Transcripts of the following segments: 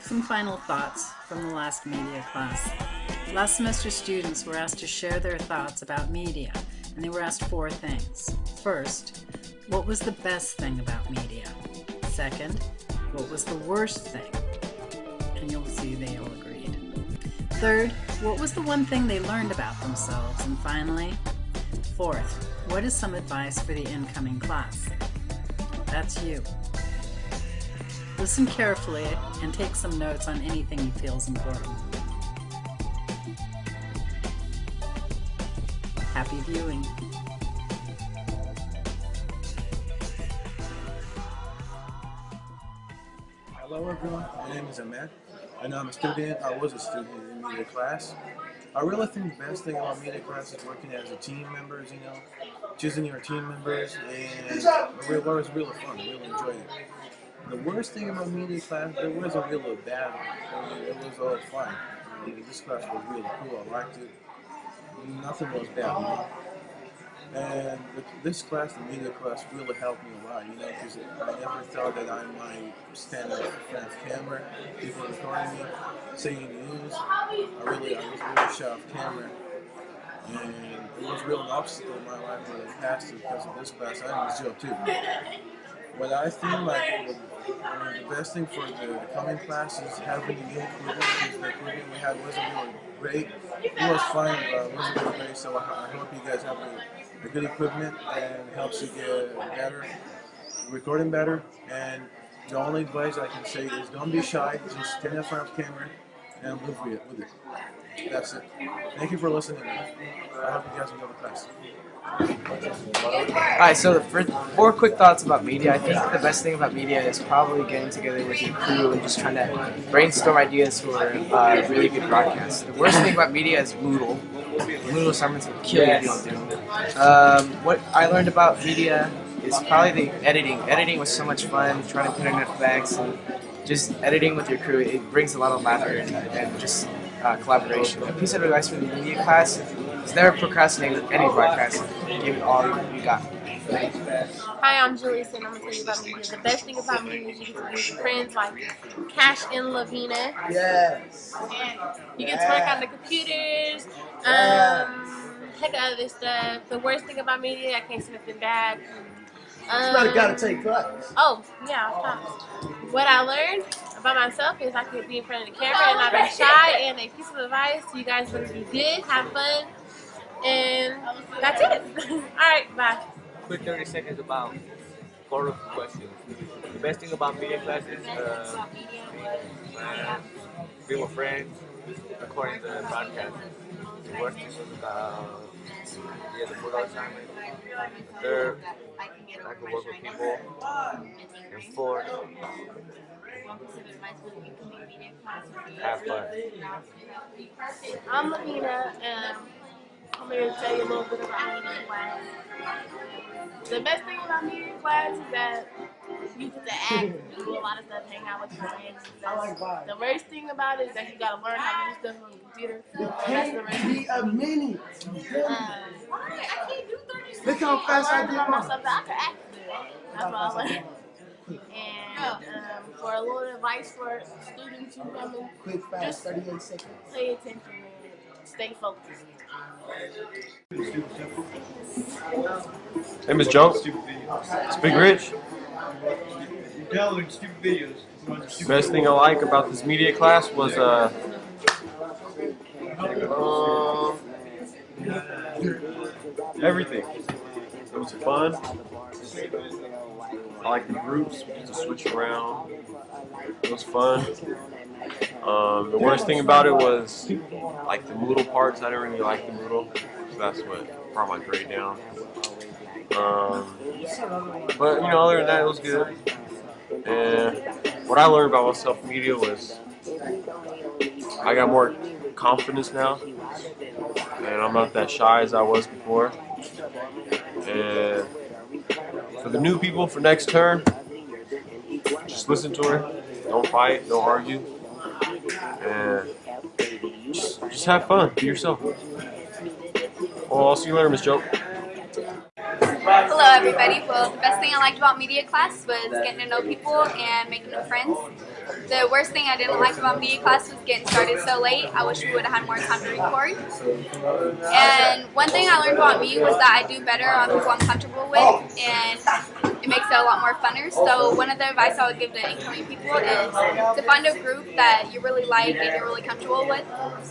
Some final thoughts from the last media class. Last semester students were asked to share their thoughts about media, and they were asked four things. First, what was the best thing about media? Second, what was the worst thing? And you'll see they all agreed. Third, what was the one thing they learned about themselves? And finally, fourth, what is some advice for the incoming class? That's you. Listen carefully and take some notes on anything you feel is important. Happy viewing. Hello everyone, my name is Ahmed, and I'm a student, I was a student in media class. I really think the best thing about media class is working as a team members, you know, choosing your team members, and it was really fun, I really enjoyed it. The worst thing about media class, there wasn't really bad. Mean, it was all fun. This class was really cool. I liked it. Nothing was bad. Know? And this class, the media class, really helped me a lot. You know, because I never thought that I might stand up in front of camera, people recording me, saying news. I really, I was really shy off camera. And it was real an obstacle in my life that I passed because of this class. I was jail too. But I think like mean, the best thing for the coming class is having a new equipment because the equipment we had wasn't really great. It was fine, but it wasn't really great. So I, hope you guys have a, good equipment and helps you get better, recording better. And the only advice I can say is don't be shy. Just stand in front of the camera and live with it. That's it. Thank you for listening. I hope you guys enjoy the class. Alright, so for four quick thoughts about media. I think the best thing about media is probably getting together with your crew and just trying to brainstorm ideas for uh, really good broadcasts. The worst thing about media is Moodle. Moodle assignments will kill you if you don't do. Um, what I learned about media is probably the editing. Editing was so much fun, trying to put in effects and just editing with your crew. It brings a lot of laughter and, and just uh, collaboration. A piece of advice for the media class is never procrastinate with any broadcast. Give it all you got. Hi, I'm Julius, and I'm going to tell you about media. The best thing about media is you get to be with friends like Cash and Lavina. Yes. You get to work on the computers. Um, heck of other stuff. The worst thing about media, I can't say nothing bad. Um, it's not a gotta take class. Oh, yeah, of course. What I learned about myself is I could be in front of the camera and not be shy. And a piece of advice, you guys to be good, have fun, and that's it. All right, bye. Quick 30 seconds about four questions. The best thing about media class is uh, being with friends, recording the broadcast. The worst thing was about yeah, the assignment. Third, I can work with people. And fourth, have fun. I'm Lavina, and um, I'm here to tell you a little bit about media class. The best thing about media class is that you get to act, do a lot of stuff, hang out with your friends. the worst thing about it is that you gotta learn how to do stuff on the computer. That's the worst be a minute. Um, I can't do 30 Look how fast I I do learned myself that I can act good. That's what I learned. And um, for a little advice for students who come in, Quick, fast, just 38 seconds. pay attention and stay focused. Name is Joe. Speak rich. Downloading stupid videos. Best thing I like about this media class was uh, um, everything. It was fun. I like the groups. To switch around. It was fun. Um, the worst thing about it was like the Moodle parts. I didn't really like the Moodle. So that's what brought my grade down. Um, but you know, other than that, it was good. And what I learned about myself media was I got more confidence now, and I'm not that shy as I was before. And for the new people for next term, just listen to her. Don't fight. Don't argue. And just, just have fun. Be yourself. Well, I'll see you later, Miss Joe. Hello everybody. Well, the best thing I liked about media class was getting to know people and making new friends. The worst thing I didn't like about media class was getting started so late. I wish we would have had more time to record. And one thing I learned about me was that I do better on people I'm comfortable with and it makes it a lot more funner. So one of the advice I would give to incoming people is to find a group that you really like and you're really comfortable with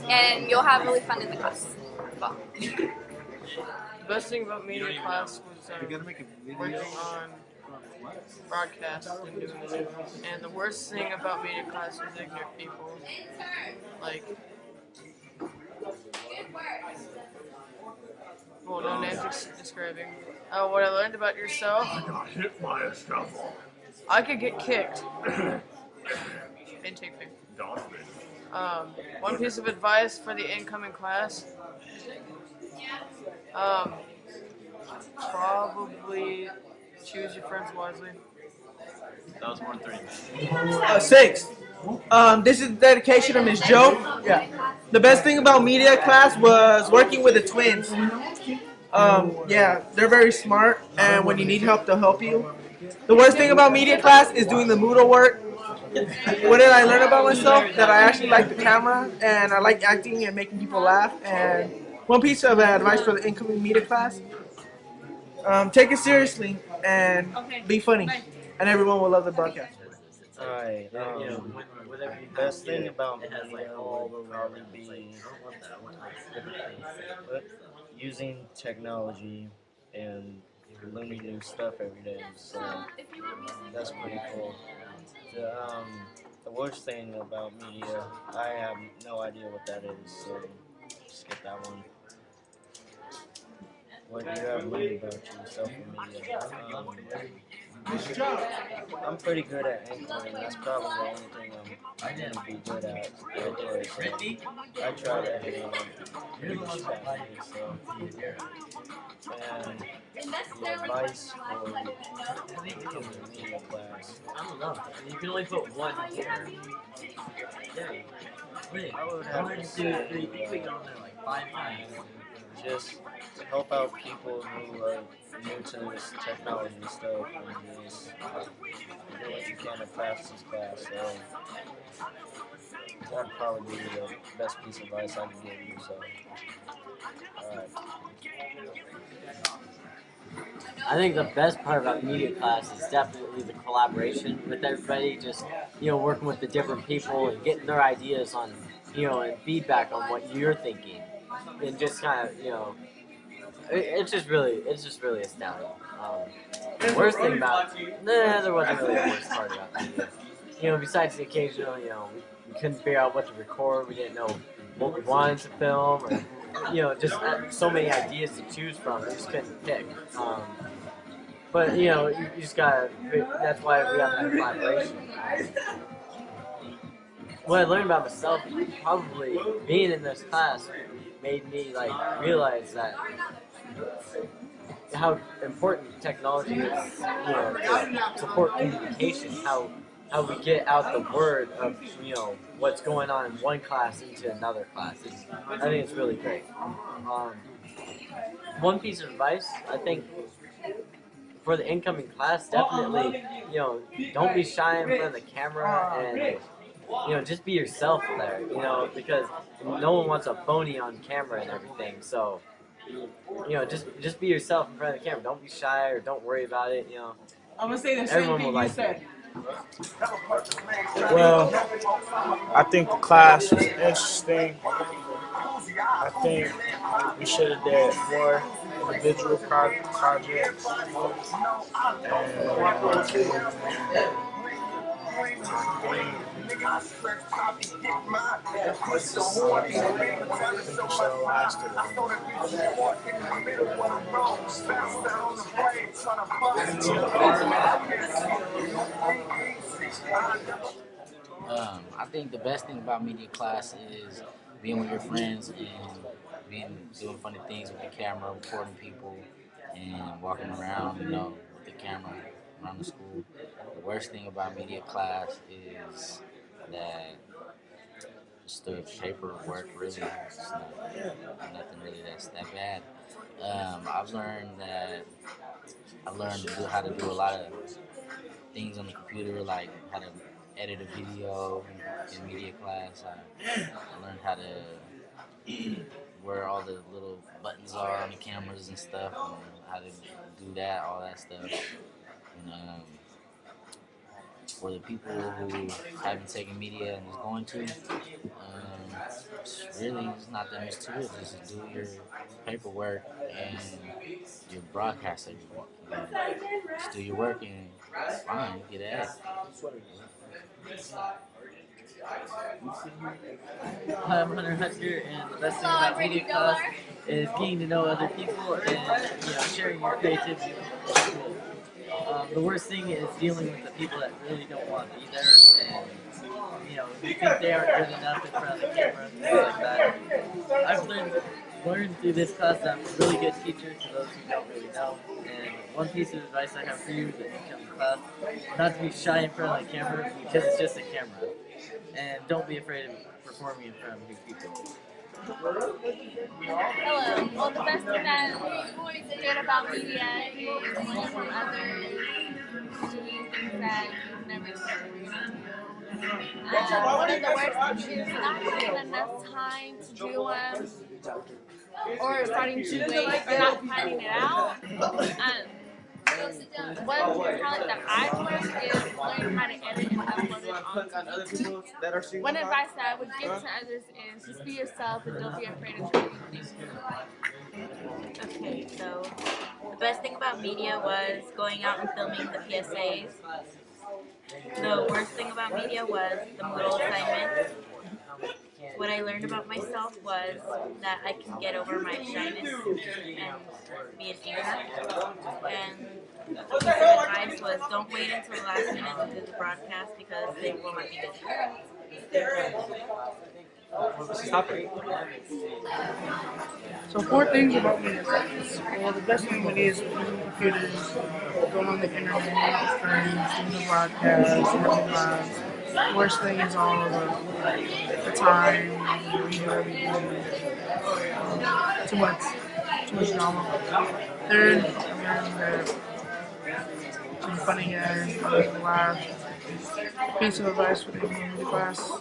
and you'll have really fun in the class. Well. The best thing about media class was uh, working on broadcast and doing it. And the worst thing about media class was ignorant people. Like, well, no names ex- describing. Uh, what I learned about yourself. I got hit by a shovel. I could get kicked. Didn't take me. Um, one piece of advice for the incoming class. Um, probably choose your friends wisely. That was more than three. Uh, six. Um, this is the dedication of Miss Joe. Yeah. The best thing about media class was working with the twins. Um, yeah, they're very smart, and when you need help, they'll help you. The worst thing about media class is doing the Moodle work. What did I learn about myself? That I actually like the camera, and I like acting and making people laugh. And one piece of advice for the incoming media class: um, take it seriously and be funny, and everyone will love the broadcast. Alright, um, the best thing about media would probably be using technology and learning new stuff every day. So that's pretty cool. The, um, the worst thing about media, I have no idea what that is, so skip that one. What you have learned about yourself in? Um, I'm pretty good at anchoring. That's probably the only thing I'm gonna be good at. Um, I try to on pretty respectfully, so. And the advice for the media class. I don't know. You can only put one here. Yeah. Wait, I would have to say, three. You uh, clicked on there like five times. Just help out people who are new to this technology stuff and just do what you can to pass this class. So that'd probably be the best piece of advice I could give you. So, alright. I think the best part about media class is definitely the collaboration with everybody. Just you know, working with the different people and getting their ideas on, you know, and feedback on what you're thinking, and just kind of you know, it, it's just really, it's just really astounding. Um, the worst thing about, nah, there wasn't really the worst part about media. You know, besides the occasional, you know, we, we couldn't figure out what to record. We didn't know what we wanted to film, or you know, just uh, so many ideas to choose from. We just couldn't pick. Um, but you know, you, you just gotta. That's why we have that collaboration. What I learned about myself, probably being in this class, made me like realize that how important technology is, you know, to support communication. How how we get out the word of you know what's going on in one class into another class. It's, I think it's really great. Um, one piece of advice, I think, for the incoming class, definitely, you know, don't be shy in front of the camera and, you know, just be yourself there, you know, because no one wants a phony on camera and everything. So, you know, just just be yourself in front of the camera. Don't be shy or don't worry about it. You know, I'm gonna say the same everyone thing you like said. it. Well, I think the class was interesting. I think we should have did more individual pro- projects. Um, Um, I think the best thing about media class is being with your friends and being doing funny things with the camera, recording people, and walking around, you know, with the camera around the school. Worst thing about media class is that just the paperwork really, it's not, nothing really that's that bad. Um, I've learned that I've learned to do how to do a lot of things on the computer, like how to edit a video in, in media class. I, I learned how to where all the little buttons are on the cameras and stuff, and how to do that, all that stuff. And um, for the people who haven't taken media and is going to, um, really it's not that much to it. Just do your paperwork and your broadcast every week. Just do your work and it's fine, get it. Hi, I'm Hunter Hunter, and the best thing about media class is getting to know other people and you know sharing your creativity. Um, the worst thing is dealing with the people that really don't want to be there, and you know you think they aren't good enough in front of the camera, things like that. I've learned learned through this class that I'm a really good teacher to those who don't really know. And one piece of advice I have for you that you come to class, not to be shy in front of the camera because it's just a camera and don't be afraid of performing in front of big people. Hello. Well, the best thing that is good about media is learning from others, doing things that you've never done. Um, one of the worst things is not having enough time to do them, or starting too late and not finding it out. Um, one talent that I've learned is learning how to edit and upload it YouTube. One advice that I would give to others is just be yourself and don't be afraid of trying new things. Okay, so the best thing about media was going out and filming the PSAs. The worst thing about media was the Moodle assignments. What I learned about myself was that I can get over my shyness and be an anchor. And the piece of advice was don't wait until the last minute to do the broadcast because they will not be So four things about media class. Well, the best thing with it is using computers, going on the internet, with friends, doing the broadcast, working live. The worst thing is all of the, time, too much, too much drama. Third, I that some funny guys, laugh. Piece of advice for the media class.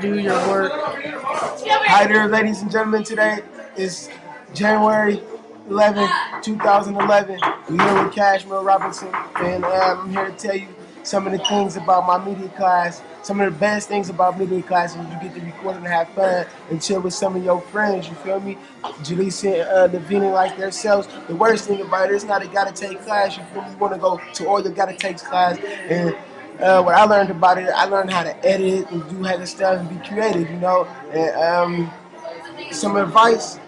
Do your work. Hi there, ladies and gentlemen. Today is January 11, 2011. We're here with Cashmere Robinson, and um, I'm here to tell you some of the things about my media class. Some of the best things about media class is you get to record and have fun and chill with some of your friends. You feel me? Jaleesa and uh, Lavina like themselves. The worst thing about it is not a gotta take class. You feel me? You want to go to all your gotta take class and. Uh, what I learned about it, I learned how to edit and do other stuff and be creative, you know. And um, some advice: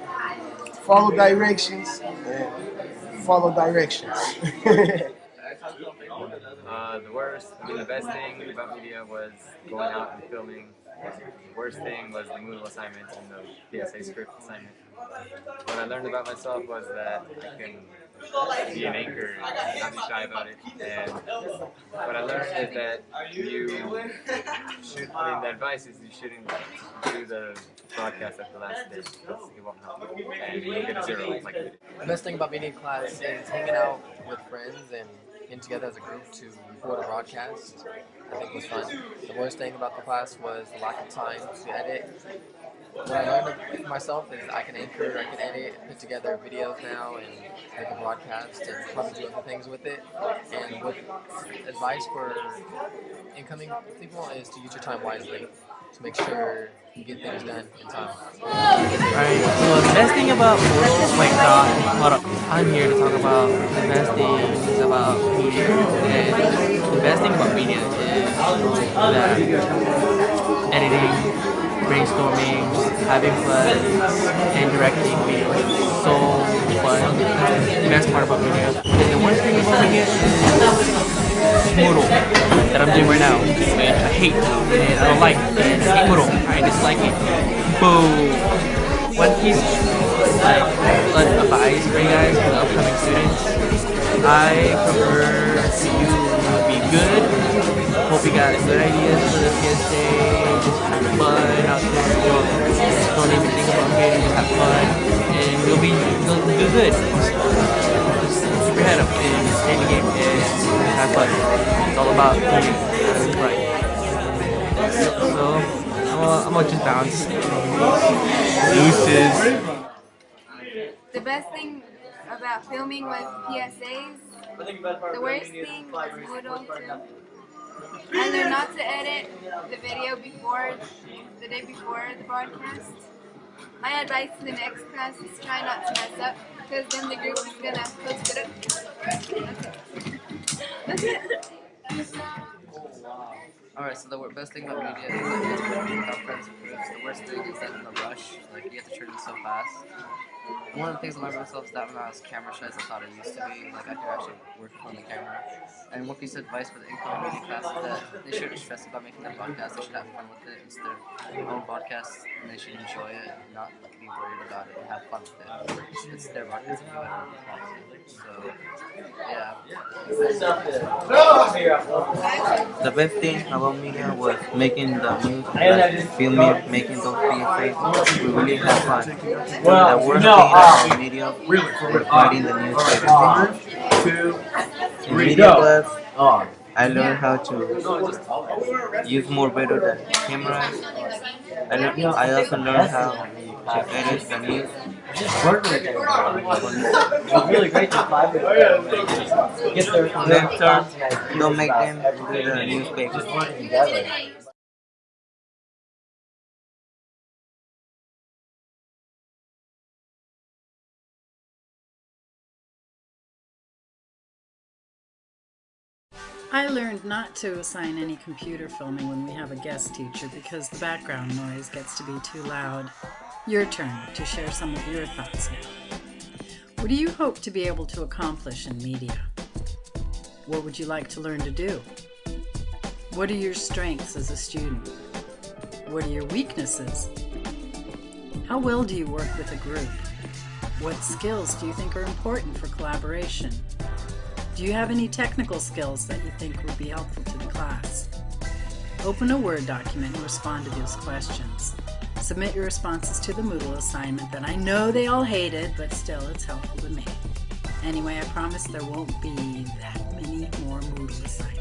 follow directions. Follow directions. Uh, the worst, I mean, the best thing about media was going out and filming. The worst thing was the Moodle assignment and the PSA script assignment. What I learned about myself was that I can be an anchor and not be shy about it. And what I learned is that you should, I mean, the advice is you shouldn't do the broadcast at the last day because it won't help. And you get zero like. The best thing about media class is hanging out with friends and getting together as a group to record a broadcast. I think was fun. The worst thing about the class was the lack of time to edit. What I learned myself is I can anchor, I can edit, put together videos now and make a broadcast and probably do other things with it. And what advice for incoming people is to use your time wisely to make sure you get things done in time. Alright, so the best thing about wait, uh. I'm here to talk about the best things about media. And the best thing about media is that editing, brainstorming, having fun, and directing videos is so fun. That's the best part about media. And the worst thing about media is Moodle that I'm doing right now. And I hate and I don't like and I dislike it. Boo. One piece like advice for you guys for the upcoming students. I prefer you be good. Hope you got good ideas for the PSA. Just have fun out there. don't even think about getting, just have fun, and you'll be you'll do good. Your head up and the game and have fun. It's all about learning how to. So gonna, I'm gonna just bounce. Deuces. The best thing about filming was PSAs, the worst thing was Moodle too. I learned not to edit the video before, the day before the broadcast. My advice to the next class is try not to mess up, because then the group is gonna post it up. That's it. That's it. Alright, so the best thing about media is that without friends and groups. The worst thing is that in the rush, like you have to turn it so fast. One of the things I learned about myself is that when I was camera shy as I thought I used to be, like I could actually work on the camera. And one piece of advice for the incoming media class is that they shouldn't stress about making their podcast, they should have fun with it. It's their own podcast and they should enjoy it and not like, be worried about it and have fun with it. It's, it's their podcast and do want to. So, yeah. The best thing about media was making the news, like filming, making those PSAs. We really had fun. Well, the worst no, uh, media really, was writing the newspaper. One, two, In media go. class, I learned how to use more better the camera. I, learned, I also learned how to edit the news. It's really great to five minutes. Get their Then turn, don't make them do the newspaper. I learned not to assign any computer filming when we have a guest teacher because the background noise gets to be too loud. Your turn to share some of your thoughts now. What do you hope to be able to accomplish in media? What would you like to learn to do? What are your strengths as a student? What are your weaknesses? How well do you work with a group? What skills do you think are important for collaboration? Do you have any technical skills that you think would be helpful to the class? Open a Word document and respond to those questions. Submit your responses to the Moodle assignment that I know they all hated, but still it's helpful to me. Anyway, I promise there won't be that many more Moodle assignments.